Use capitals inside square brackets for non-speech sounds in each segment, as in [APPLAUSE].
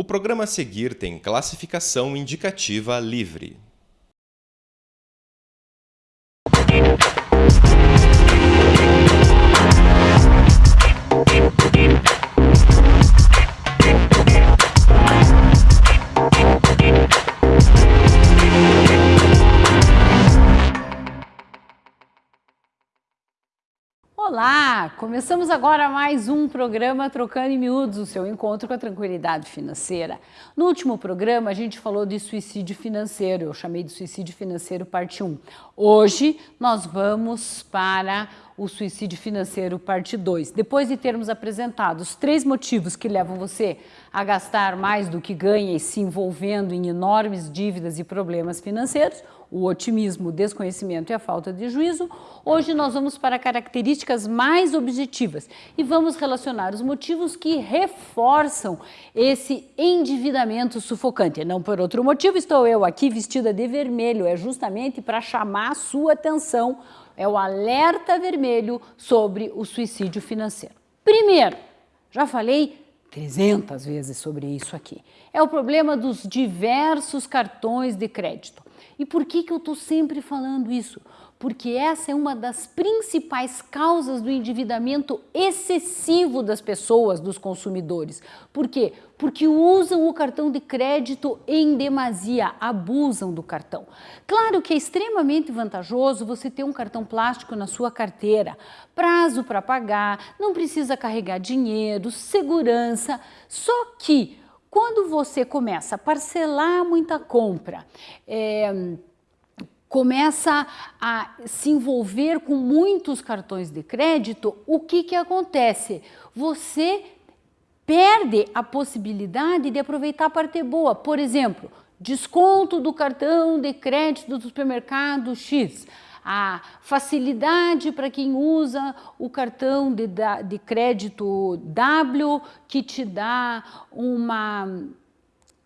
O programa a seguir tem classificação indicativa livre. Começamos agora mais um programa Trocando em Miúdos, o seu encontro com a tranquilidade financeira. No último programa a gente falou de suicídio financeiro, eu chamei de suicídio financeiro parte 1. Hoje nós vamos para o suicídio financeiro parte 2. Depois de termos apresentado os três motivos que levam você a gastar mais do que ganha e se envolvendo em enormes dívidas e problemas financeiros, o otimismo, o desconhecimento e a falta de juízo, hoje nós vamos para características mais objetivas e vamos relacionar os motivos que reforçam esse endividamento sufocante. Não por outro motivo estou eu aqui vestida de vermelho, é justamente para chamar a sua atenção, é o alerta vermelho sobre o suicídio financeiro. Primeiro, já falei 300 vezes sobre isso aqui. É o problema dos diversos cartões de crédito. E por que, que eu estou sempre falando isso? Porque essa é uma das principais causas do endividamento excessivo das pessoas, dos consumidores. Por quê? Porque usam o cartão de crédito em demasia, abusam do cartão. Claro que é extremamente vantajoso você ter um cartão plástico na sua carteira, prazo para pagar, não precisa carregar dinheiro, segurança, só que quando você começa a parcelar muita compra, é, começa a se envolver com muitos cartões de crédito, o que, que acontece? Você perde a possibilidade de aproveitar a parte boa. Por exemplo, desconto do cartão de crédito do supermercado X a facilidade para quem usa o cartão de, de crédito W, que te dá uma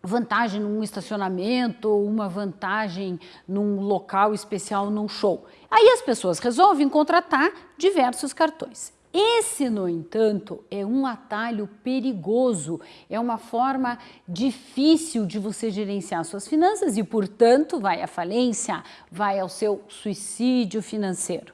vantagem num estacionamento, uma vantagem num local especial, num show. Aí as pessoas resolvem contratar diversos cartões. Esse, no entanto, é um atalho perigoso, é uma forma difícil de você gerenciar suas finanças e, portanto, vai à falência, vai ao seu suicídio financeiro.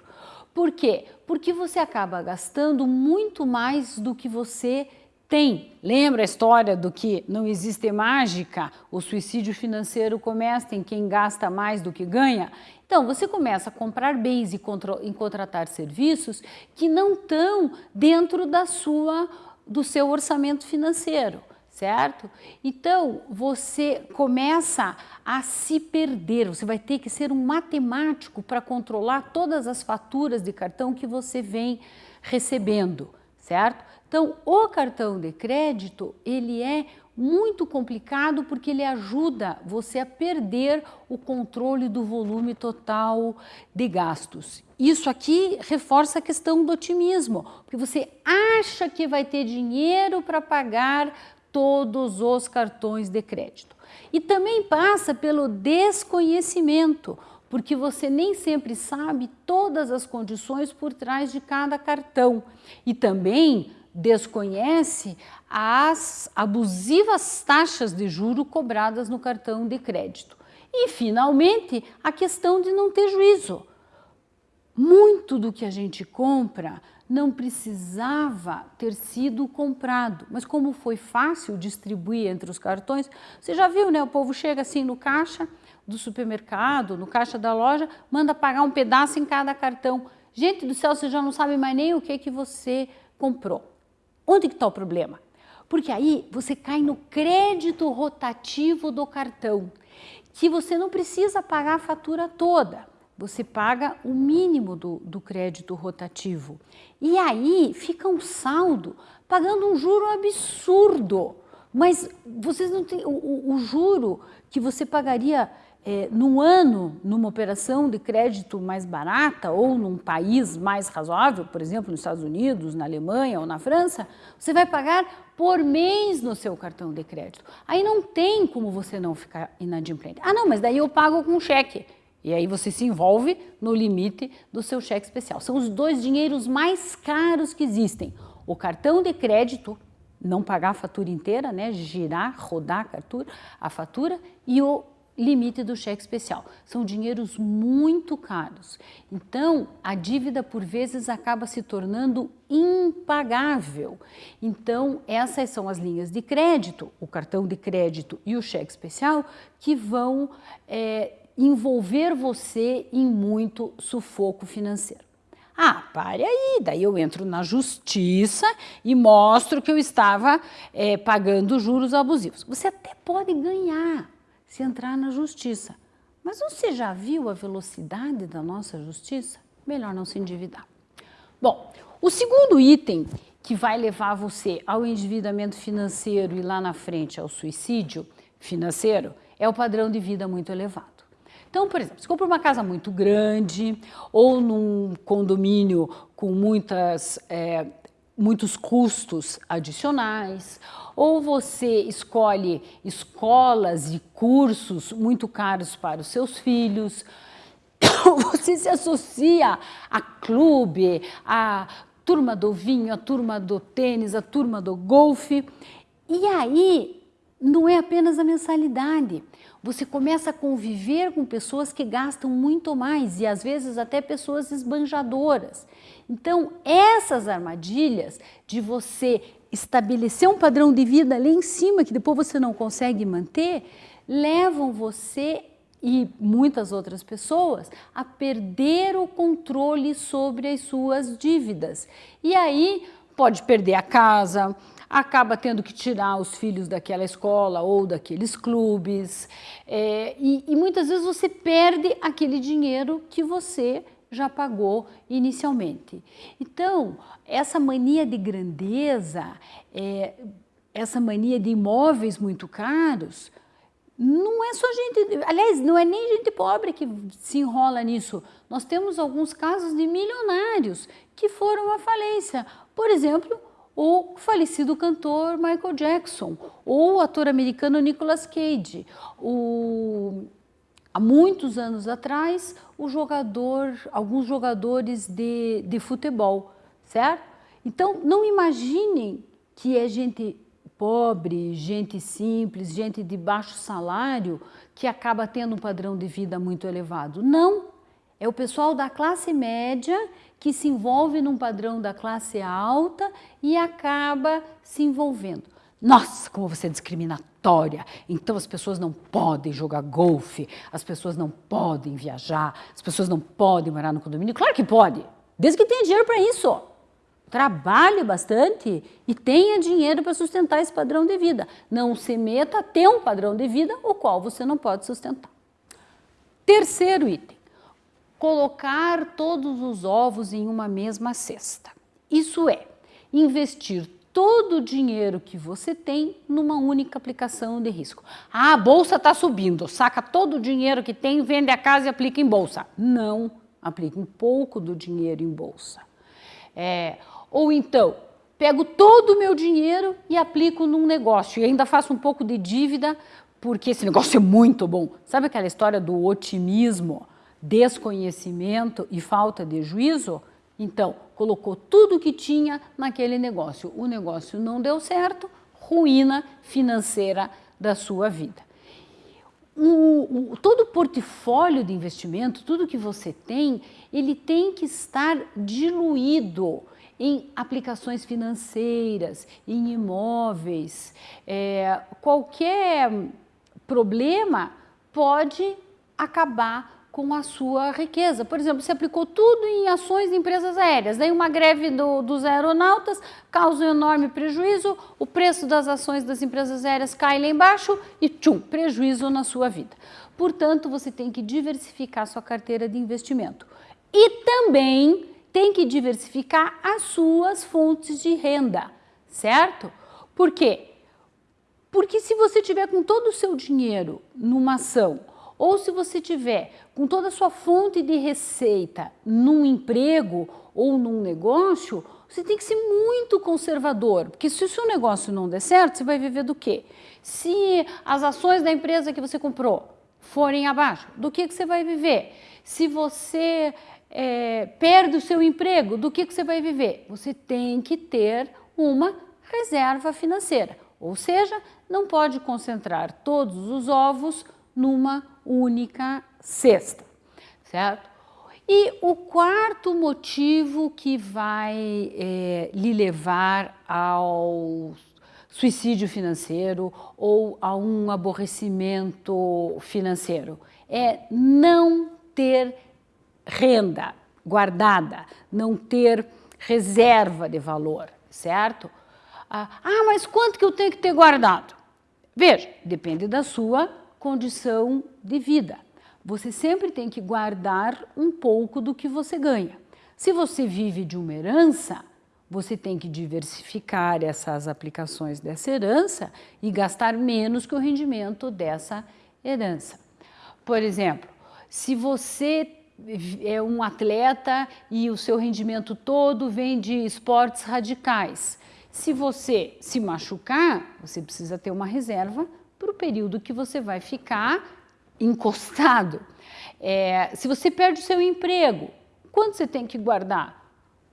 Por quê? Porque você acaba gastando muito mais do que você tem. Lembra a história do que não existe mágica? O suicídio financeiro começa em quem gasta mais do que ganha? Então, você começa a comprar bens e, contratar serviços que não estão dentro da sua, do seu orçamento financeiro, certo? Então, você começa a se perder, você vai ter que ser um matemático para controlar todas as faturas de cartão que você vem recebendo, certo? Então, o cartão de crédito, ele é muito complicado porque ele ajuda você a perder o controle do volume total de gastos. Isso aqui reforça a questão do otimismo, porque você acha que vai ter dinheiro para pagar todos os cartões de crédito. E também passa pelo desconhecimento, porque você nem sempre sabe todas as condições por trás de cada cartão. E também desconhece as abusivas taxas de juro cobradas no cartão de crédito. E, finalmente, a questão de não ter juízo. Muito do que a gente compra não precisava ter sido comprado, mas como foi fácil distribuir entre os cartões, você já viu, né? O povo chega assim no caixa do supermercado, no caixa da loja, manda pagar um pedaço em cada cartão. Gente do céu, você já não sabe mais nem o que, que você comprou. Onde que está o problema? Porque aí você cai no crédito rotativo do cartão, que você não precisa pagar a fatura toda, você paga o mínimo do, do crédito rotativo. E aí fica um saldo pagando um juro absurdo. Mas vocês não têm o, o, o juro que você pagaria é, num ano, numa operação de crédito mais barata ou num país mais razoável, por exemplo, nos Estados Unidos, na Alemanha ou na França, você vai pagar por mês no seu cartão de crédito. Aí não tem como você não ficar inadimplente. Ah, não, mas daí eu pago com cheque. E aí você se envolve no limite do seu cheque especial. São os dois dinheiros mais caros que existem. O cartão de crédito não pagar a fatura inteira, né, girar, rodar a fatura, a fatura e o limite do cheque especial. São dinheiros muito caros. Então, a dívida por vezes acaba se tornando impagável. Então, essas são as linhas de crédito, o cartão de crédito e o cheque especial, que vão é, envolver você em muito sufoco financeiro. Ah, pare aí, daí eu entro na justiça e mostro que eu estava é, pagando juros abusivos. Você até pode ganhar, se entrar na justiça. Mas você já viu a velocidade da nossa justiça? Melhor não se endividar. Bom, o segundo item que vai levar você ao endividamento financeiro e lá na frente ao suicídio financeiro é o padrão de vida muito elevado. Então, por exemplo, se compra uma casa muito grande ou num condomínio com muitas é, muitos custos adicionais, ou você escolhe escolas e cursos muito caros para os seus filhos, [COUGHS] você se associa a clube, a turma do vinho, a turma do tênis, a turma do golfe, e aí não é apenas a mensalidade. Você começa a conviver com pessoas que gastam muito mais e às vezes até pessoas esbanjadoras. Então, essas armadilhas de você estabelecer um padrão de vida ali em cima, que depois você não consegue manter, levam você e muitas outras pessoas a perder o controle sobre as suas dívidas. E aí pode perder a casa, acaba tendo que tirar os filhos daquela escola ou daqueles clubes, é, e, e muitas vezes você perde aquele dinheiro que você já pagou inicialmente. Então, essa mania de grandeza, é, essa mania de imóveis muito caros, não é só gente, aliás, não é nem gente pobre que se enrola nisso. Nós temos alguns casos de milionários que foram à falência. Por exemplo, o falecido cantor Michael Jackson, ou o ator americano Nicolas Cage, o Há muitos anos atrás, o jogador, alguns jogadores de, de futebol, certo? Então, não imaginem que é gente pobre, gente simples, gente de baixo salário que acaba tendo um padrão de vida muito elevado. Não, é o pessoal da classe média que se envolve num padrão da classe alta e acaba se envolvendo. Nossa, como você é discriminatória. Então as pessoas não podem jogar golfe, as pessoas não podem viajar, as pessoas não podem morar no condomínio. Claro que pode, desde que tenha dinheiro para isso. Trabalhe bastante e tenha dinheiro para sustentar esse padrão de vida. Não se meta a ter um padrão de vida o qual você não pode sustentar. Terceiro item, colocar todos os ovos em uma mesma cesta. Isso é, investir todo o dinheiro que você tem numa única aplicação de risco. Ah, a bolsa está subindo, saca todo o dinheiro que tem, vende a casa e aplica em bolsa. Não, aplica um pouco do dinheiro em bolsa. É, ou então, pego todo o meu dinheiro e aplico num negócio e ainda faço um pouco de dívida porque esse negócio é muito bom. Sabe aquela história do otimismo, desconhecimento e falta de juízo? Então, colocou tudo que tinha naquele negócio. O negócio não deu certo, ruína financeira da sua vida. O, o, todo o portfólio de investimento, tudo que você tem, ele tem que estar diluído em aplicações financeiras, em imóveis. É, qualquer problema pode acabar com a sua riqueza. Por exemplo, você aplicou tudo em ações de empresas aéreas, daí uma greve do, dos aeronautas causa um enorme prejuízo, o preço das ações das empresas aéreas cai lá embaixo e tchum, prejuízo na sua vida. Portanto, você tem que diversificar sua carteira de investimento. E também tem que diversificar as suas fontes de renda, certo? Por quê? Porque se você tiver com todo o seu dinheiro numa ação ou se você tiver com toda a sua fonte de receita num emprego ou num negócio, você tem que ser muito conservador, porque se o seu negócio não der certo, você vai viver do quê? Se as ações da empresa que você comprou forem abaixo, do que, que você vai viver? Se você é, perde o seu emprego, do que, que você vai viver? Você tem que ter uma reserva financeira, ou seja, não pode concentrar todos os ovos numa única cesta, certo? E o quarto motivo que vai é, lhe levar ao suicídio financeiro ou a um aborrecimento financeiro é não ter renda guardada, não ter reserva de valor, certo? Ah, ah, mas quanto que eu tenho que ter guardado? Veja, depende da sua condição de vida você sempre tem que guardar um pouco do que você ganha. Se você vive de uma herança, você tem que diversificar essas aplicações dessa herança e gastar menos que o rendimento dessa herança. Por exemplo, se você é um atleta e o seu rendimento todo vem de esportes radicais, se você se machucar, você precisa ter uma reserva para o período que você vai ficar encostado. É, se você perde o seu emprego, quanto você tem que guardar?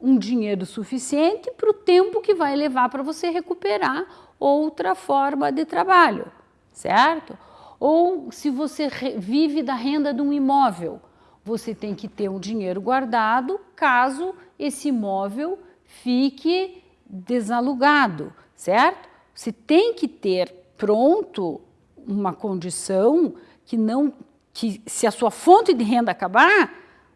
Um dinheiro suficiente para o tempo que vai levar para você recuperar outra forma de trabalho, certo? Ou se você vive da renda de um imóvel, você tem que ter um dinheiro guardado caso esse imóvel fique desalugado, certo? Você tem que ter pronto uma condição que não que se a sua fonte de renda acabar,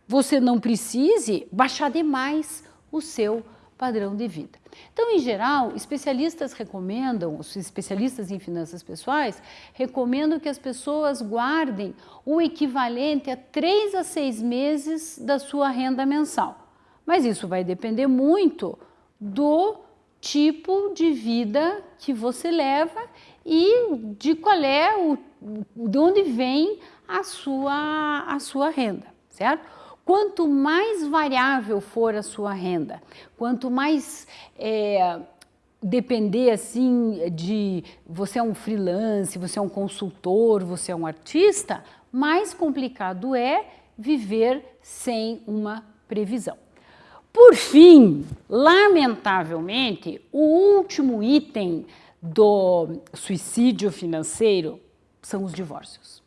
você não precise baixar demais o seu padrão de vida. Então, em geral, especialistas recomendam, os especialistas em finanças pessoais, recomendam que as pessoas guardem o equivalente a três a seis meses da sua renda mensal. Mas isso vai depender muito do tipo de vida que você leva e de qual é o de onde vem a sua, a sua renda, certo? Quanto mais variável for a sua renda, quanto mais é, depender assim de você é um freelance, você é um consultor, você é um artista, mais complicado é viver sem uma previsão. Por fim, lamentavelmente, o último item do suicídio financeiro são os divórcios.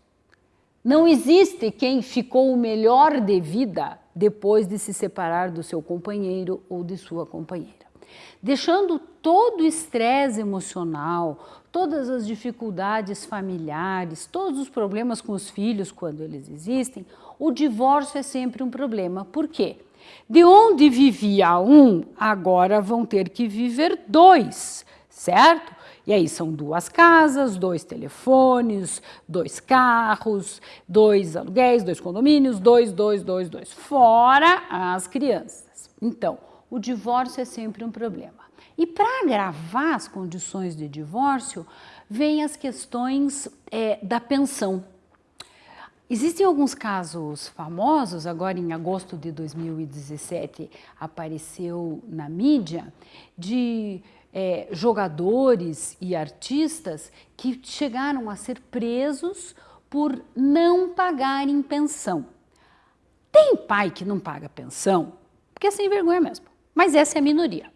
Não existe quem ficou melhor de vida depois de se separar do seu companheiro ou de sua companheira. Deixando todo o estresse emocional, todas as dificuldades familiares, todos os problemas com os filhos quando eles existem, o divórcio é sempre um problema. Por quê? De onde vivia um, agora vão ter que viver dois, certo? E aí são duas casas, dois telefones, dois carros, dois aluguéis, dois condomínios, dois, dois, dois, dois, fora as crianças. Então, o divórcio é sempre um problema. E para agravar as condições de divórcio, vem as questões é, da pensão. Existem alguns casos famosos, agora em agosto de 2017 apareceu na mídia, de é, jogadores e artistas que chegaram a ser presos por não pagarem pensão. Tem pai que não paga pensão, porque é sem vergonha mesmo, mas essa é a minoria.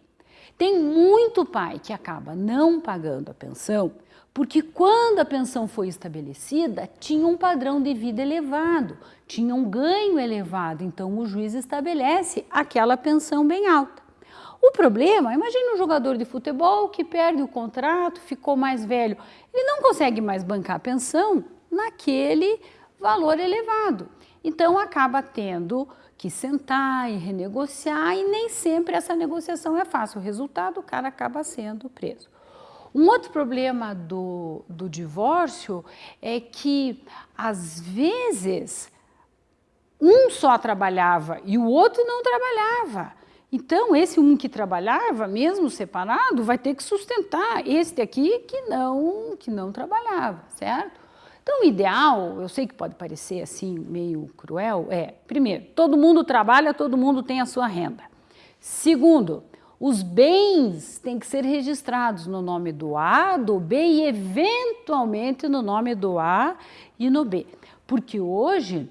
Tem muito pai que acaba não pagando a pensão porque quando a pensão foi estabelecida, tinha um padrão de vida elevado, tinha um ganho elevado, então o juiz estabelece aquela pensão bem alta. O problema, imagine um jogador de futebol que perde o contrato, ficou mais velho, ele não consegue mais bancar a pensão naquele valor elevado. Então acaba tendo que sentar e renegociar e nem sempre essa negociação é fácil. O resultado, o cara acaba sendo preso. Um outro problema do, do divórcio é que, às vezes, um só trabalhava e o outro não trabalhava. Então, esse um que trabalhava, mesmo separado, vai ter que sustentar este aqui que não, que não trabalhava, certo? Então, o ideal, eu sei que pode parecer assim meio cruel, é, primeiro, todo mundo trabalha, todo mundo tem a sua renda. Segundo, os bens têm que ser registrados no nome do A, do B e, eventualmente, no nome do A e no B. Porque hoje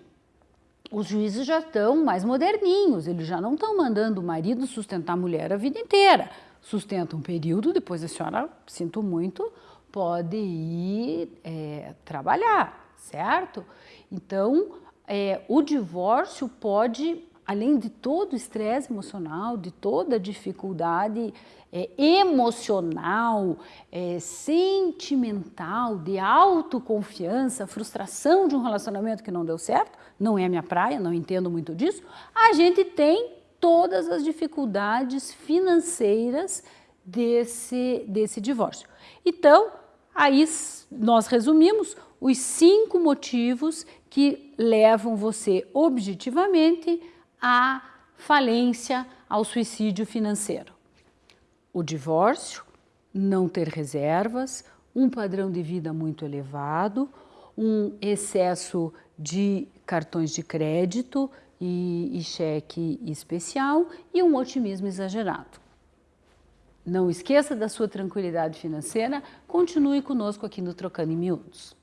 os juízes já estão mais moderninhos, eles já não estão mandando o marido sustentar a mulher a vida inteira. sustenta um período, depois a senhora, sinto muito, pode ir é, trabalhar, certo? Então, é, o divórcio pode, além de todo o estresse emocional, de toda a dificuldade é, emocional, é, sentimental, de autoconfiança, frustração de um relacionamento que não deu certo, não é a minha praia, não entendo muito disso, a gente tem todas as dificuldades financeiras desse, desse divórcio. Então, aí nós resumimos os cinco motivos que levam você objetivamente à falência, ao suicídio financeiro. O divórcio, não ter reservas, um padrão de vida muito elevado, um excesso de cartões de crédito e, e cheque especial e um otimismo exagerado. Não esqueça da sua tranquilidade financeira, continue conosco aqui no Trocando em Miúdos.